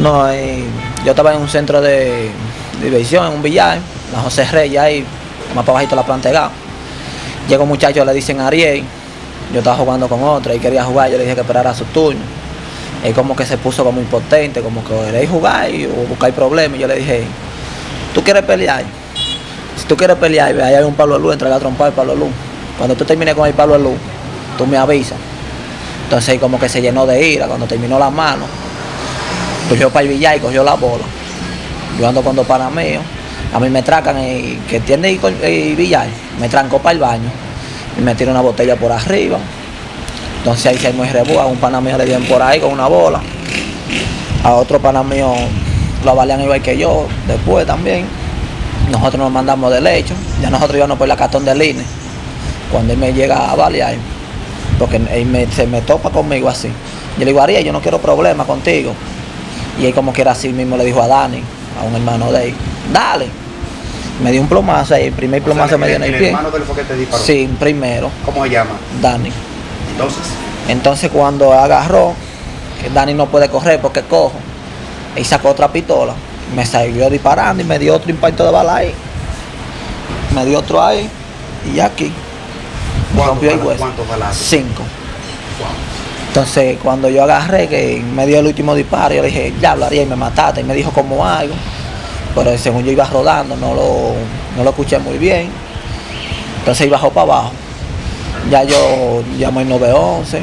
No, eh, yo estaba en un centro de, diversión, en un billar, la José Reyes, ahí, más para bajito la planta de. Llega un muchacho, le dicen Ariel, yo estaba jugando con otra y quería jugar, yo le dije que esperara su turno. Él como que se puso como impotente, como que queréis jugar y, o buscar problemas. Yo le dije, ¿tú quieres pelear? Si tú quieres pelear, ahí hay un Pablo Luz, entrega a trompar el Pablo Luz. Cuando tú termines con el Pablo Luz, tú me avisas. Entonces como que se llenó de ira, cuando terminó las manos, cogió para el billar y cogió la bola. Yo ando con dos panas a mí me tracan, y que tiene el billar, me trancó para el baño y me tiró una botella por arriba. Entonces ahí se armó el a un pana mío le dieron por ahí con una bola. A otro pana mío lo avalian igual que yo, después también. Nosotros nos mandamos de lecho, ya nosotros íbamos por la cartón del INE. Cuando él me llega a balear, porque él se me topa conmigo así. Yo le digo, Ariel, yo no quiero problemas contigo. Y él como que era así mismo le dijo a Dani, a un hermano de él, dale. Me dio un plomazo ahí, el primer plomazo me dio en el, pie. ¿El hermano de él fue que te disparó? Sí, primero. ¿Cómo se llama? Dani. Entonces. Entonces cuando agarró, que Dani no puede correr porque cojo, y sacó otra pistola, me salió disparando y me dio otro impacto de bala ahí. Me dio otro ahí y aquí. Me rompió el hueso. ¿Cuántos balazos? Cinco. Entonces cuando yo agarré, que me dio el último disparo, yo dije, ya hablaría y me mataste. Y me dijo como algo. Pero según yo iba rodando, no lo, no lo escuché muy bien. Entonces él bajó para abajo. Ya yo llamo el 911.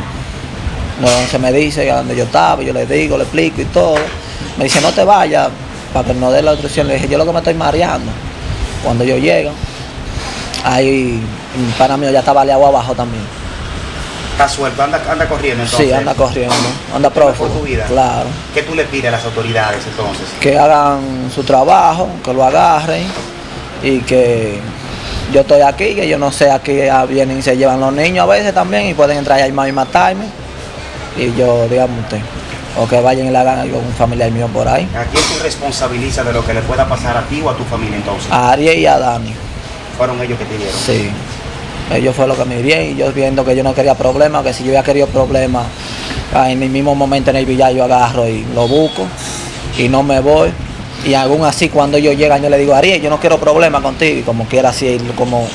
911 me dice a dónde yo estaba, yo le digo, le explico y todo. Me dice, no te vayas, para que no dé la instrucción. Le dije, yo lo que me estoy mareando. Cuando yo llego, ahí un pana mío ya estaba aliado abajo también. ¿Está suelto? ¿Anda, anda corriendo entonces? Sí, anda corriendo, anda prófugo. tu vida? Claro. ¿Qué tú le pides a las autoridades entonces? Que hagan su trabajo, que lo agarren y que yo estoy aquí, que yo no sé, aquí vienen y se llevan los niños a veces también y pueden entrar más y matarme. Y yo, digamos usted, o que vayan y le hagan algo a un familiar mío por ahí. ¿A quién tú responsabilizas de lo que le pueda pasar a ti o a tu familia entonces? A Ariel y a Dani. ¿Fueron ellos que te dieron? Sí. Ellos fue lo que me dieron y yo viendo que yo no quería problemas, que si yo hubiera querido problemas, en el mismo momento en el billar yo agarro y lo busco y no me voy. Y aún así cuando ellos llegan yo le digo, Ariel, yo no quiero problemas contigo, y como quiera así, como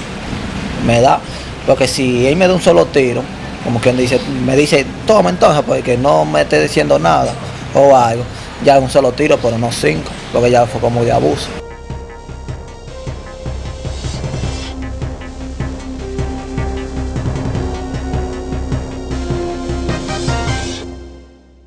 me da. Porque si él me da un solo tiro, como quien dice, me dice, toma entonces, porque no me esté diciendo nada o algo, ya un solo tiro, pero no cinco, porque ya fue como de abuso.